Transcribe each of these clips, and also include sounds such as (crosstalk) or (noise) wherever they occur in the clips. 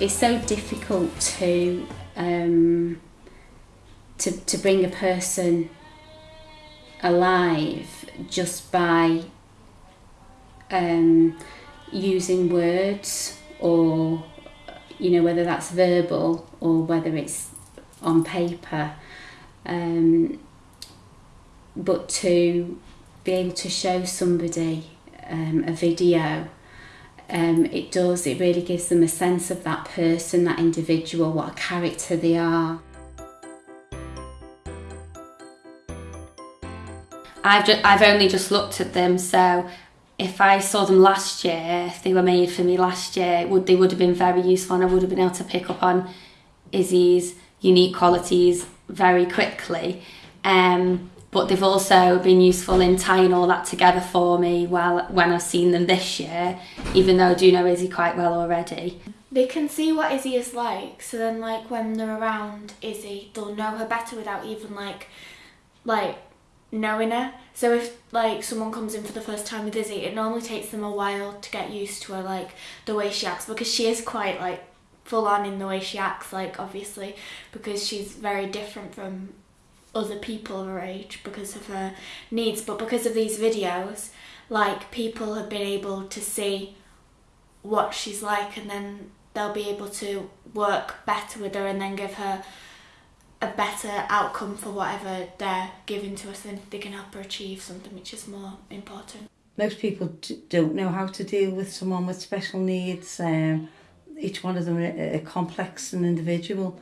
it's so difficult to um, to to bring a person alive just by um, using words or you know whether that's verbal or whether it's on paper. Um, but to be able to show somebody um, a video um, it does it really gives them a sense of that person that individual what a character they are. I've, ju- I've only just looked at them so if I saw them last year if they were made for me last year would they would have been very useful and I would have been able to pick up on Izzy's unique qualities very quickly. Um, but they've also been useful in tying all that together for me while when I've seen them this year, even though I do know Izzy quite well already. They can see what Izzy is like, so then like when they're around Izzy, they'll know her better without even like like knowing her. So if like someone comes in for the first time with Izzy, it normally takes them a while to get used to her, like the way she acts, because she is quite like full on in the way she acts, like obviously, because she's very different from other people her age because of her needs but because of these videos like people have been able to see what she's like and then they'll be able to work better with her and then give her a better outcome for whatever they're giving to us and they can help her achieve something which is more important. Most people don't know how to deal with someone with special needs. Um, each one of them are complex and individual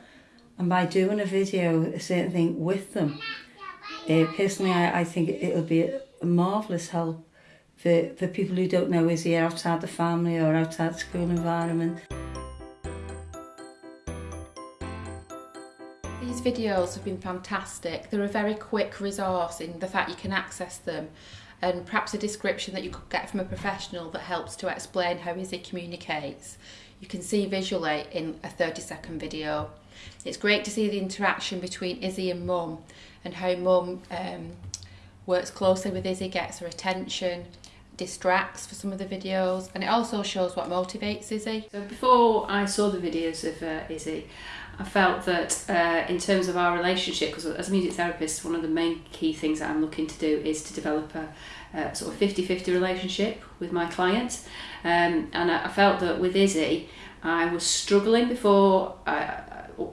and by doing a video, a certain thing with them, uh, personally, I, I think it'll be a, marvellous help for, for people who don't know is outside the family or outside the school environment. These videos have been fantastic. They're a very quick resource in the fact you can access them and perhaps a description that you could get from a professional that helps to explain how Izzy communicates. You can see visually in a 30 second video. It's great to see the interaction between Izzy and Mum and how Mum um, works closely with Izzy, gets her attention, distracts for some of the videos, and it also shows what motivates Izzy. So before I saw the videos of uh, Izzy, I felt that uh, in terms of our relationship, because as a music therapist, one of the main key things that I'm looking to do is to develop a, sort of 50-50 relationship with my clients. Um, and I, I felt that with Izzy, I was struggling before I,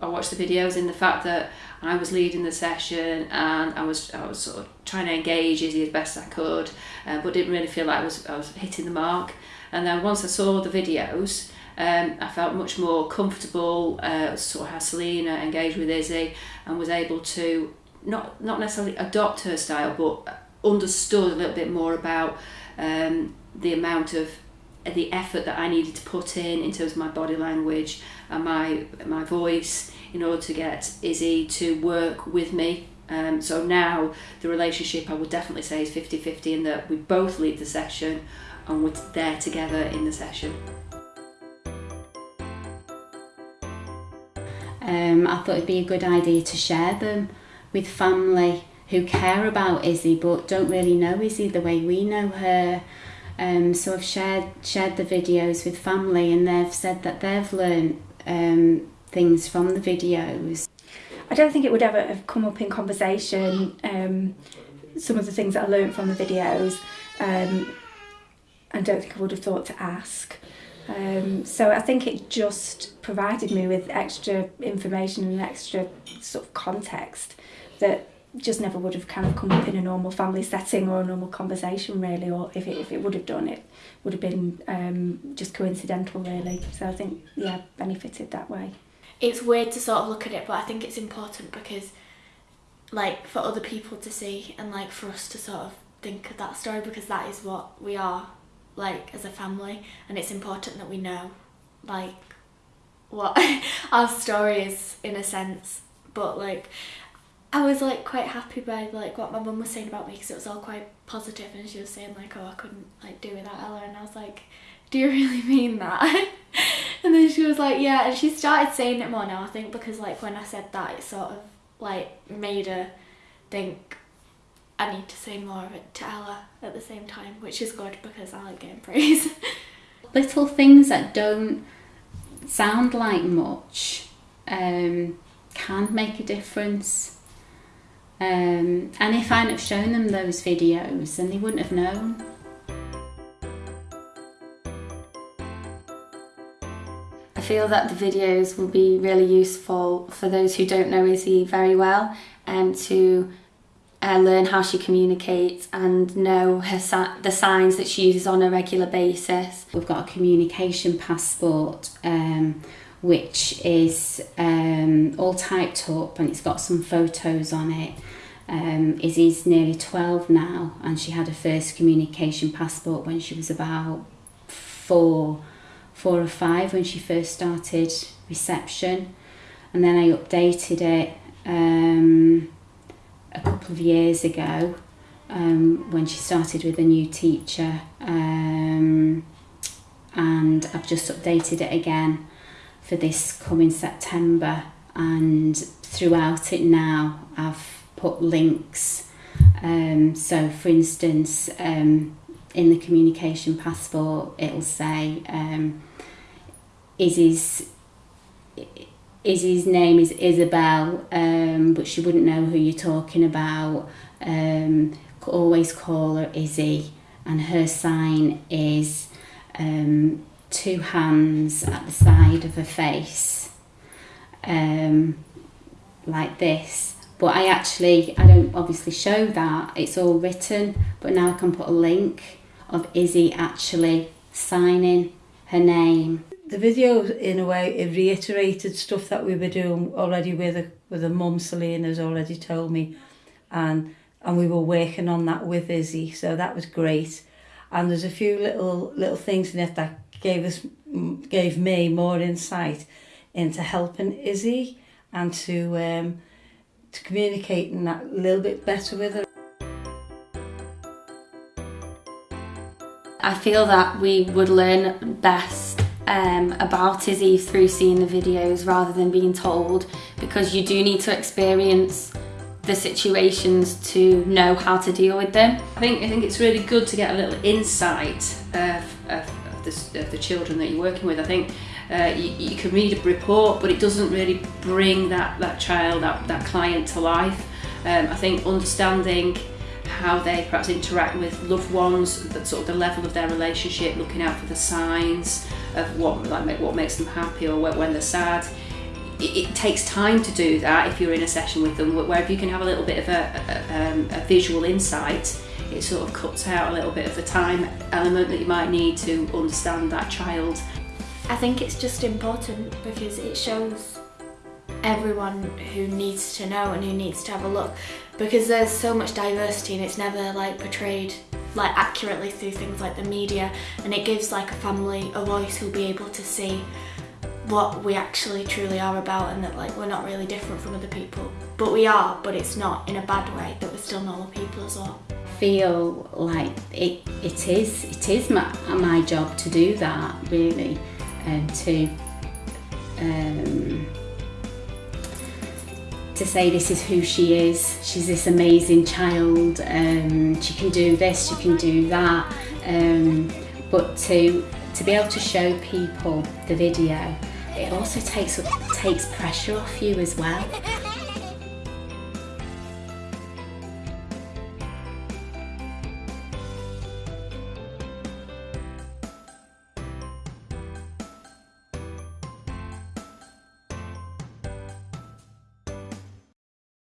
I watched the videos in the fact that I was leading the session and I was I was sort of trying to engage Izzy as best I could, uh, but didn't really feel like I was I was hitting the mark. And then once I saw the videos, um, I felt much more comfortable. Uh, saw how Selena engaged with Izzy and was able to not not necessarily adopt her style, but understood a little bit more about um, the amount of the effort that I needed to put in in terms of my body language and my my voice in order to get Izzy to work with me. Um, so now the relationship I would definitely say is 50-50 in that we both lead the session and we're there together in the session. um, I thought it'd be a good idea to share them with family who care about Izzy but don't really know Izzy the way we know her um, so I've shared shared the videos with family, and they've said that they've learned um, things from the videos. I don't think it would ever have come up in conversation. Um, some of the things that I learned from the videos, um, I don't think I would have thought to ask. Um, so I think it just provided me with extra information and extra sort of context that just never would have kind of come up in a normal family setting or a normal conversation really or if it, if it would have done it would have been um, just coincidental really. So I think yeah benefited that way. It's weird to sort of look at it but I think it's important because like for other people to see and like for us to sort of think of that story because that is what we are like as a family. And it's important that we know like what (laughs) our story is in a sense. But like I was like quite happy by like what my mum was saying about me because it was all quite positive and she was saying like oh I couldn't like do without Ella and I was like do you (laughs) really mean that (laughs) and then she was like yeah and she started saying it more now I think because like when I said that it sort of like made her think I need to say more of it to Ella at the same time which is good because I like getting (laughs) praise Little things that don't sound like much um, can make a difference. Um, and if I hadn't have shown them those videos, then they wouldn't have known. I feel that the videos will be really useful for those who don't know Izzy very well and um, to uh, learn how she communicates and know her the signs that she uses on a regular basis. We've got a communication passport um, which is um, all typed up and it's got some photos on it. Um, Izzy's nearly 12 now and she had her first communication passport when she was about four four or five when she first started reception and then I updated it um, a couple of years ago um, when she started with a new teacher um, and I've just updated it again for this coming September and throughout it now I've put links um, so for instance um, in the communication passport it'll say um, Izzy's Izzy's name is Isabel um, but she wouldn't know who you're talking about um, always call her Izzy and her sign is um, two hands at the side of her face um, like this but I actually I don't obviously show that it's all written but now I can put a link of Izzy actually signing her name. The video, in a way, it reiterated stuff that we were doing already with a, with a mum, Selena has already told me, and and we were working on that with Izzy, so that was great. And there's a few little little things in it that gave us gave me more insight into helping Izzy and to um, to communicating that a little bit better with her. I feel that we would learn best um, about Izzy through seeing the videos rather than being told because you do need to experience the situations to know how to deal with them. I think I think it's really good to get a little insight of, of, of, the, of the children that you're working with. I think uh, you, you can read a report, but it doesn't really bring that, that child, that, that client to life. Um, I think understanding how they perhaps interact with loved ones, the sort of the level of their relationship, looking out for the signs of what like what makes them happy or when they're sad. It takes time to do that if you're in a session with them. Where if you can have a little bit of a, a, um, a visual insight, it sort of cuts out a little bit of the time element that you might need to understand that child. I think it's just important because it shows everyone who needs to know and who needs to have a look. Because there's so much diversity and it's never like portrayed like accurately through things like the media. And it gives like a family a voice who'll be able to see what we actually truly are about and that like we're not really different from other people. But we are but it's not in a bad way that we're still normal people as well feel like it it is it is my, my job to do that really and to um, to say this is who she is. She's this amazing child. Um, she can do this, she can do that. Um, but to to be able to show people the video, it also takes takes pressure off you as well.